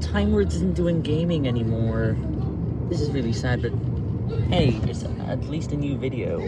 Time Words isn't doing gaming anymore. This is really sad, but hey, it's at least a new video.